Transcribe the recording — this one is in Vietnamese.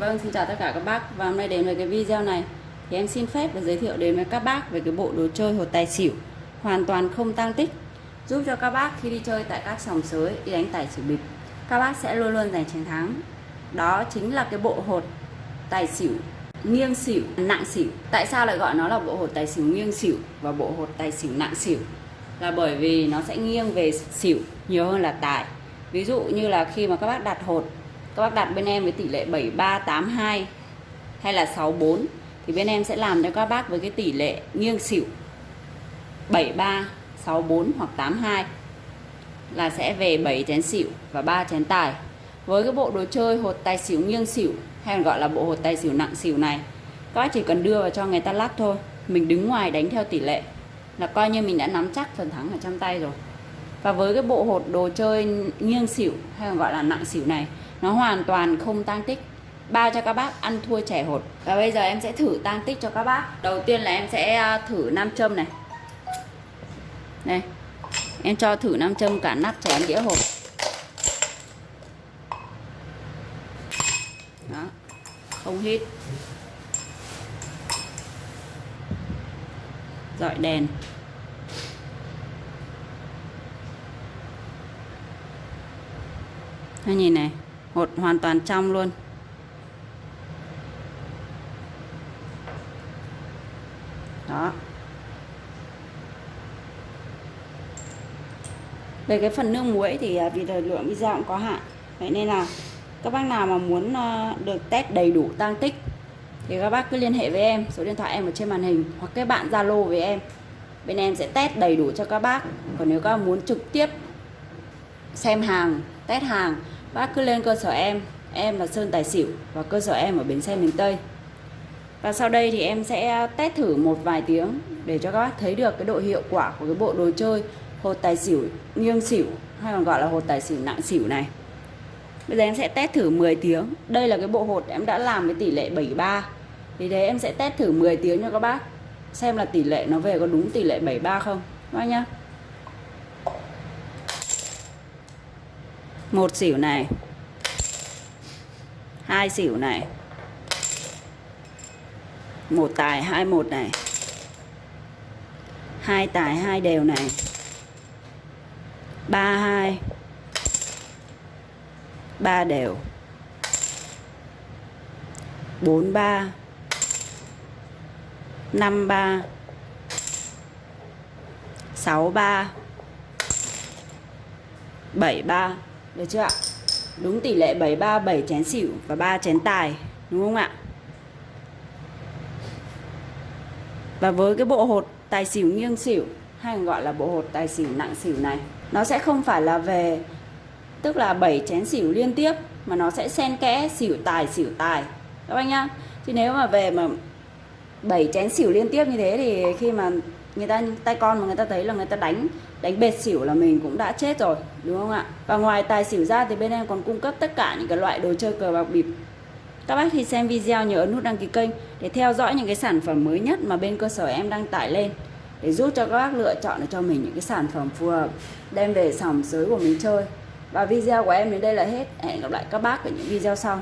Vâng, xin chào tất cả các bác. Và hôm nay đến với cái video này thì em xin phép được giới thiệu đến với các bác về cái bộ đồ chơi hột tài xỉu hoàn toàn không tăng tích giúp cho các bác khi đi chơi tại các sòng sới đi đánh tài xỉu bịp các bác sẽ luôn luôn giành chiến thắng. Đó chính là cái bộ hột tài xỉu nghiêng xỉu nặng xỉu. Tại sao lại gọi nó là bộ hột tài xỉu nghiêng xỉu và bộ hột tài xỉu nặng xỉu? Là bởi vì nó sẽ nghiêng về xỉu nhiều hơn là tài. Ví dụ như là khi mà các bác đặt hột các bác đặt bên em với tỷ lệ 7382 hay là 64 thì bên em sẽ làm cho các bác với cái tỷ lệ nghiêng xỉu. 73 64 hoặc 82 là sẽ về 7 chén xỉu và 3 chén tài. Với cái bộ đồ chơi hột tài xỉu nghiêng xỉu hay còn gọi là bộ hột tài xỉu nặng xỉu này, các bác chỉ cần đưa vào cho người ta lắc thôi. Mình đứng ngoài đánh theo tỷ lệ là coi như mình đã nắm chắc phần thắng ở trong tay rồi và với cái bộ hột đồ chơi nghiêng xỉu hay còn gọi là nặng xỉu này, nó hoàn toàn không tăng tích. Bao cho các bác ăn thua trẻ hột. Và bây giờ em sẽ thử tăng tích cho các bác. Đầu tiên là em sẽ à, thử nam châm này. Đây. Em cho thử nam châm cả nắp chén đĩa hột. Đó. Không hít. Dọi đèn. Hai nhìn này, hột hoàn toàn trong luôn. Đó. Về cái phần nước muối thì à, vì thời lượng video cũng có hạn, vậy nên là các bác nào mà muốn ờ, được test đầy đủ tăng tích thì các bác cứ liên hệ với em, số điện thoại em ở trên màn hình, hoặc các bạn zalo với em. Bên em sẽ test đầy đủ cho các bác, còn nếu các bác muốn trực tiếp xem hàng, test hàng. Bác cứ lên cơ sở em em là Sơn Tài Xỉu và cơ sở em ở Bến Xe miền Tây. Và sau đây thì em sẽ test thử một vài tiếng để cho các bác thấy được cái độ hiệu quả của cái bộ đồ chơi hột tài xỉu nghiêng xỉu, hay còn gọi là hột tài xỉu nặng xỉu này. Bây giờ em sẽ test thử 10 tiếng. Đây là cái bộ hột em đã làm với tỷ lệ 73 thì thế em sẽ test thử 10 tiếng cho các bác xem là tỷ lệ nó về có đúng tỷ lệ 73 không. Các bác nhá. Một xỉu này. Hai xỉu này. Một tài, hai một này. Hai tài, hai đều này. Ba, hai. Ba đều. Bốn, ba. Năm, ba. Sáu, ba. Bảy, ba được chưa ạ? Đúng tỷ lệ 73 7 chén xỉu và 3 chén tài, đúng không ạ? Và với cái bộ hột tài xỉu nghiêng xỉu, hay gọi là bộ hột tài xỉu nặng xỉu này, nó sẽ không phải là về, tức là 7 chén xỉu liên tiếp, mà nó sẽ xen kẽ xỉu tài xỉu tài. Các anh nhá, chứ nếu mà về mà 7 chén xỉu liên tiếp như thế thì khi mà người ta, tay con mà người ta thấy là người ta đánh đánh bệt xỉu là mình cũng đã chết rồi, đúng không ạ? Và ngoài tài xỉu ra thì bên em còn cung cấp tất cả những cái loại đồ chơi cờ bạc bịp. Các bác khi xem video nhớ ấn nút đăng ký kênh để theo dõi những cái sản phẩm mới nhất mà bên cơ sở em đang tải lên, để giúp cho các bác lựa chọn cho mình những cái sản phẩm phù hợp, đem về sòng sới của mình chơi. Và video của em đến đây là hết. Hẹn gặp lại các bác ở những video sau.